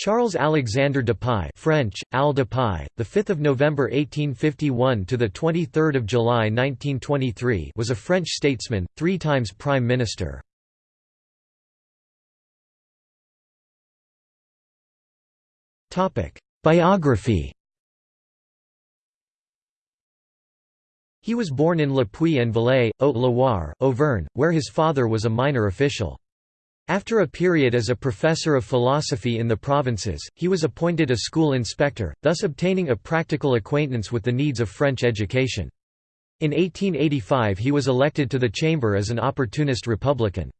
Charles Alexander Dupuy French, Al Dupuy, the 5th of November 1851 to the 23rd of July 1923 was a French statesman, three times Prime Minister. Topic: Biography He was born in Le Puy-en-Velay, Haute-Loire, Auvergne, where his father was a minor official. After a period as a professor of philosophy in the provinces, he was appointed a school inspector, thus obtaining a practical acquaintance with the needs of French education. In 1885 he was elected to the chamber as an opportunist Republican.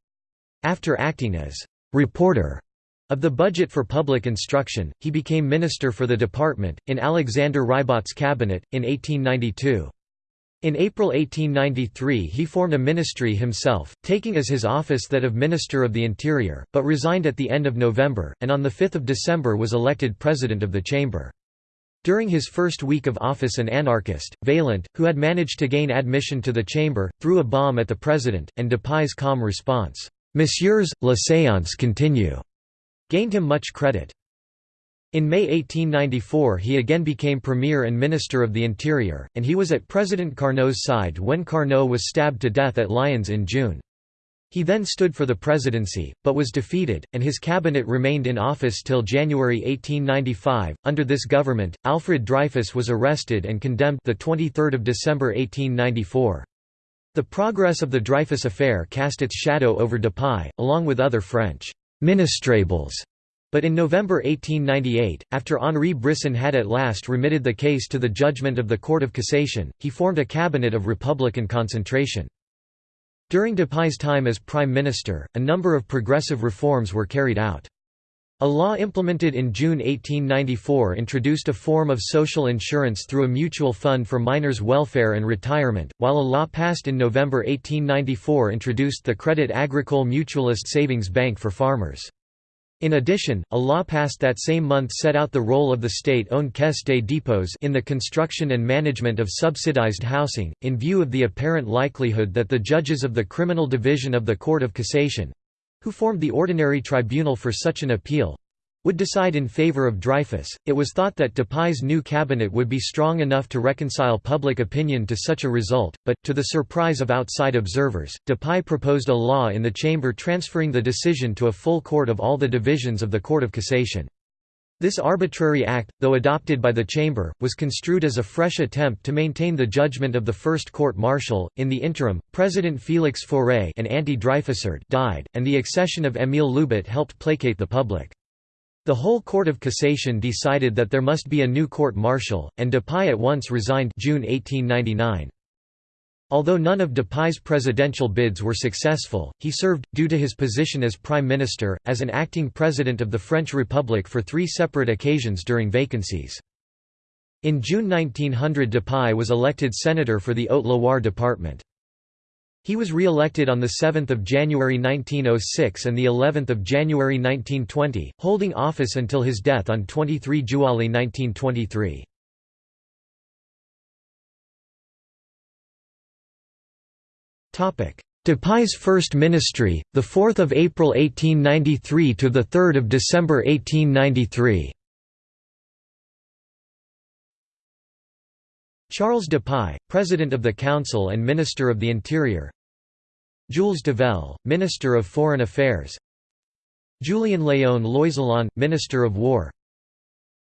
After acting as «reporter» of the budget for public instruction, he became minister for the department, in Alexander Ribot's cabinet, in 1892. In April 1893 he formed a ministry himself, taking as his office that of Minister of the Interior, but resigned at the end of November, and on 5 December was elected President of the Chamber. During his first week of office an anarchist, Vaillant, who had managed to gain admission to the chamber, threw a bomb at the president, and Dupuy's calm response, "'Messieurs, la séance continue' gained him much credit. In May 1894 he again became Premier and Minister of the Interior, and he was at President Carnot's side when Carnot was stabbed to death at Lyons in June. He then stood for the presidency, but was defeated, and his cabinet remained in office till January 1895. Under this government, Alfred Dreyfus was arrested and condemned the 23rd of December 1894. The progress of the Dreyfus affair cast its shadow over Dupuy, along with other French ministrables but in November 1898, after Henri Brisson had at last remitted the case to the judgment of the Court of Cassation, he formed a cabinet of Republican concentration. During Dupuy's time as Prime Minister, a number of progressive reforms were carried out. A law implemented in June 1894 introduced a form of social insurance through a mutual fund for miners' welfare and retirement, while a law passed in November 1894 introduced the Credit Agricole Mutualist Savings Bank for farmers. In addition, a law passed that same month set out the role of the state-owned Caisse des dépôts in the construction and management of subsidized housing, in view of the apparent likelihood that the judges of the Criminal Division of the Court of Cassation—who formed the ordinary tribunal for such an appeal, would decide in favor of Dreyfus. It was thought that Dupuy's new cabinet would be strong enough to reconcile public opinion to such a result, but, to the surprise of outside observers, Dupuy proposed a law in the chamber transferring the decision to a full court of all the divisions of the Court of Cassation. This arbitrary act, though adopted by the Chamber, was construed as a fresh attempt to maintain the judgment of the first court-martial. In the interim, President Félix Faure an died, and the accession of Émile Loubet helped placate the public. The whole Court of Cassation decided that there must be a new court-martial, and Dupuy at once resigned June 1899. Although none of Dupuy's presidential bids were successful, he served, due to his position as prime minister, as an acting president of the French Republic for three separate occasions during vacancies. In June 1900 Dupuy was elected senator for the Haute-Loire department. He was re-elected on 7 January 1906 and of January 1920, holding office until his death on 23 July 1923. Dupuy's first ministry, 4 April 1893 to 3 December 1893 Charles Dupuy, President of the Council and Minister of the Interior Jules Develle, Minister of Foreign Affairs. Julien Léon Loizillon, Minister of War.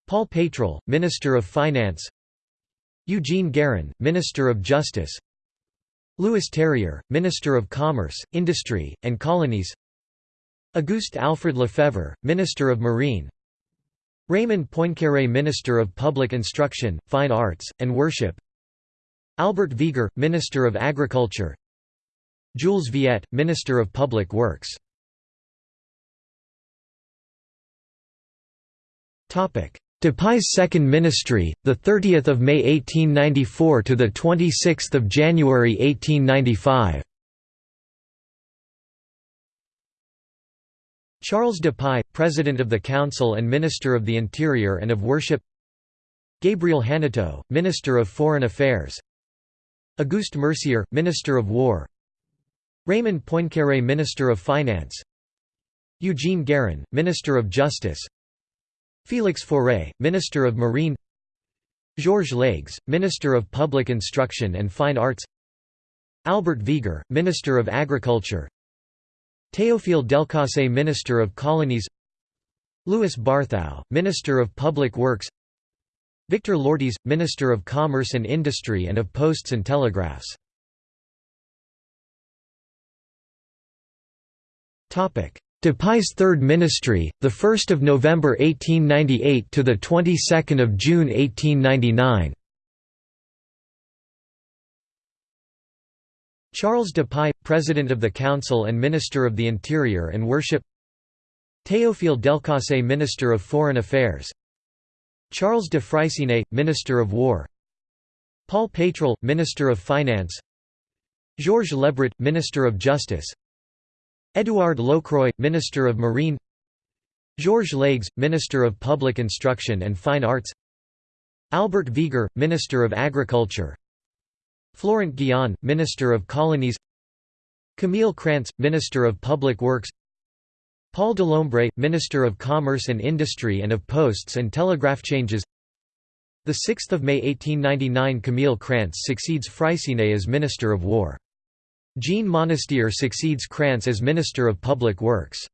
Paul Peytral, Minister of Finance. Eugene Guérin, Minister of Justice. Louis Terrier, Minister of Commerce, Industry, and Colonies. Auguste Alfred Lefebvre, Minister of Marine. Raymond Poincaré Minister of Public Instruction, Fine Arts, and Worship. Albert Viger, Minister of Agriculture Jules Viette, Minister of Public Works. Dupuy's second ministry, the 30th of May 1894 to the 26th of January 1895. Charles Dupuy, President of the Council and Minister of the Interior and of Worship. Gabriel Hanotaux, Minister of Foreign Affairs. Auguste Mercier, Minister of War. Raymond Poincaré Minister of Finance. Eugene Guérin, Minister of Justice. Félix Faure, Minister of Marine. Georges Leygues, Minister of Public Instruction and Fine Arts. Albert Viger, Minister of Agriculture. Théophile Delcassé Minister of Colonies. Louis Barthou, Minister of Public Works. Victor Lourties, Minister of Commerce and Industry and of Posts and Telegraphs Dupuy's Third Ministry, the 1st of November 1898 to the 22nd of June 1899. Charles Dupuy, President of the Council and Minister of the Interior and Worship. Théophile Delcassé, Minister of Foreign Affairs. Charles de Freycinet, Minister of War. Paul Peytral, Minister of Finance. Georges Lebret, Minister of Justice. Édouard Lockroy, Minister of Marine Georges Leygues, Minister of Public Instruction and Fine Arts Albert Viger, Minister of Agriculture Florent Guillain, Minister of Colonies Camille Krantz, Minister of Public Works Paul Delombre, Minister of Commerce and Industry and of Posts and Telegraph Changes. 6 May 1899 Camille Krantz succeeds Freycinet as Minister of War Jean Monestier succeeds Krantz as Minister of Public Works.